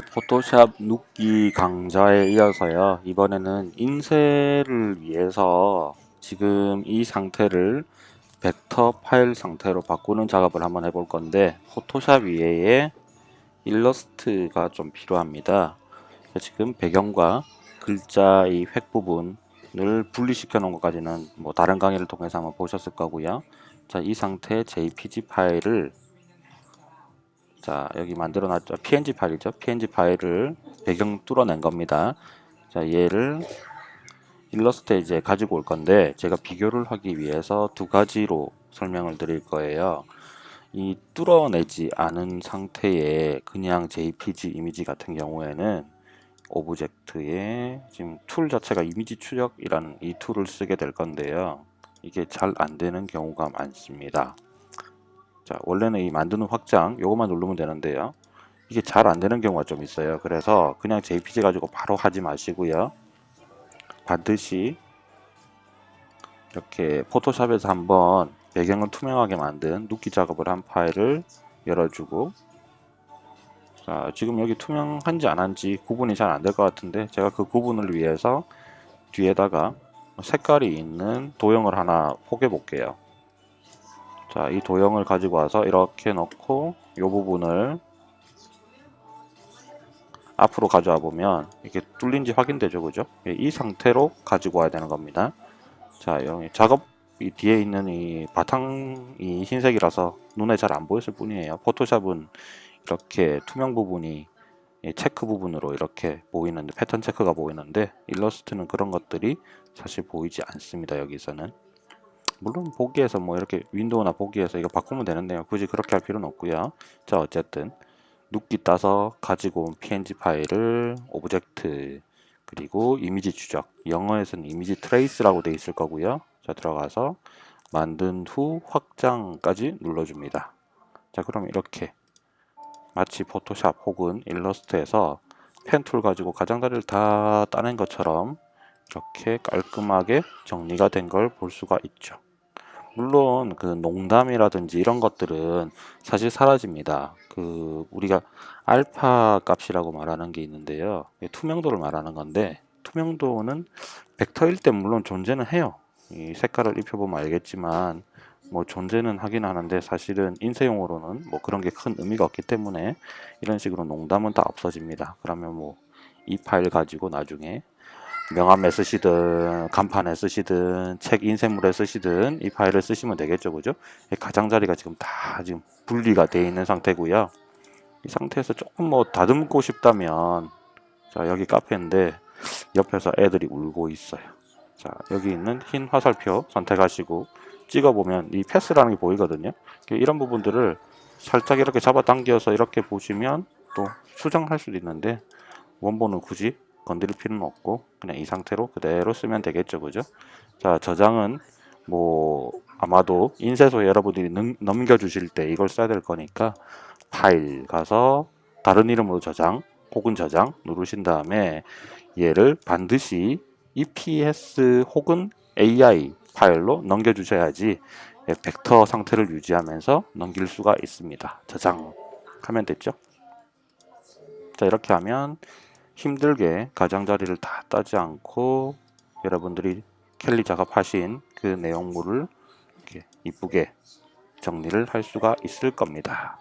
포토샵 눕기 강좌에 이어서요. 이번에는 인쇄를 위해서 지금 이 상태를 벡터 파일 상태로 바꾸는 작업을 한번 해볼 건데 포토샵 위에 일러스트가 좀 필요합니다. 지금 배경과 글자 이 획 부분을 분리시켜 놓은 것까지는 뭐 다른 강의를 통해서 한번 보셨을 거고요. 자 이 상태 jpg 파일을 자 여기 만들어 놨죠. Png 파일이죠. Png 파일을 배경 뚫어낸 겁니다. 자 얘를 일러스트에 이제 가지고 올 건데 제가 비교를 하기 위해서 두 가지로 설명을 드릴 거예요. 이 뚫어내지 않은 상태의 그냥 jpg 이미지 같은 경우에는 object에 지금 tool 자체가 이미지 추적이라는 이 tool을 쓰게 될 건데요. 이게 잘 안되는 경우가 많습니다 자 원래는 이 만드는 확장 요것만 누르면 되는데요. 이게 잘 안되는 경우가 좀 있어요. 그래서 그냥 jpg 가지고 바로 하지 마시고요. 반드시 이렇게 포토샵에서 한번 배경을 투명하게 만든 눕기 작업을 한 파일을 열어주고 자 지금 여기 투명한지 안한지 구분이 잘 안 될 것 같은데 제가 그 구분을 위해서 뒤에다가 색깔이 있는 도형을 하나 포개 볼게요 자, 이 도형을 가지고 와서 이렇게 넣고 이 부분을 앞으로 가져와 보면 이게 뚫린지 확인되죠, 그죠? 예, 이 상태로 가지고 와야 되는 겁니다. 자, 여기 작업 이 뒤에 있는 이 바탕이 흰색이라서 눈에 잘 안 보였을 뿐이에요. 포토샵은 이렇게 투명 부분이 체크 부분으로 이렇게 보이는데 패턴 체크가 보이는데 일러스트는 그런 것들이 사실 보이지 않습니다. 여기서는 물론 보기에서 뭐 이렇게 window나 보기에서 이거 바꾸면 되는데요. 굳이 그렇게 할 필요는 없고요. 자 어쨌든 누끼 따서 가지고 온 png 파일을 object 그리고 이미지 추적 영어에서는 image trace라고 되어 있을 거고요. 자 들어가서 만든 후 확장까지 눌러줍니다. 자 그럼 이렇게 마치 포토샵 혹은 일러스트에서 펜툴 가지고 가장자리를 다 따낸 것처럼 이렇게 깔끔하게 정리가 된 걸 볼 수가 있죠 물론 그 농담이라든지 이런 것들은 사실 사라집니다. 그 우리가 알파 값이라고 말하는 게 있는데요. 투명도를 말하는 건데 투명도는 벡터일 때 물론 존재는 해요. 이 색깔을 입혀보면 알겠지만 뭐 존재는 하긴 하는데 사실은 인쇄용으로는 뭐 그런 게 큰 의미가 없기 때문에 이런 식으로 농담은 다 없어집니다. 그러면 뭐 이 파일 가지고 나중에 명함에 쓰시든 간판에 쓰시든 책 인쇄물에 쓰시든 이 파일을 쓰시면 되겠죠 그죠? 가장자리가 지금 다 지금 분리가 되어 있는 상태고요. 이 상태에서 조금 뭐 다듬고 싶다면 자 여기 카페인데 옆에서 애들이 울고 있어요. 자 여기 있는 흰 화살표 선택하시고 찍어보면 이 패스라는 게 보이거든요. 이런 부분들을 살짝 이렇게 잡아당겨서 이렇게 보시면 또 수정할 수도 있는데 원본은 굳이 건드릴 필요는 없고 그냥 이 상태로 그대로 쓰면 되겠죠 그죠? 자 저장은 뭐 아마도 인쇄소에 여러분들이 넘겨 주실 때 이걸 써야 될 거니까 파일 가서 다른 이름으로 저장 혹은 저장 누르신 다음에 얘를 반드시 EPS 혹은 AI 파일로 넘겨 주셔야지 벡터 상태를 유지하면서 넘길 수가 있습니다. 저장하면 됐죠? 자 이렇게 하면 힘들게 가장자리를 다 따지 않고 여러분들이 캘리 작업하신 그 내용물을 이쁘게 정리를 할 수가 있을 겁니다.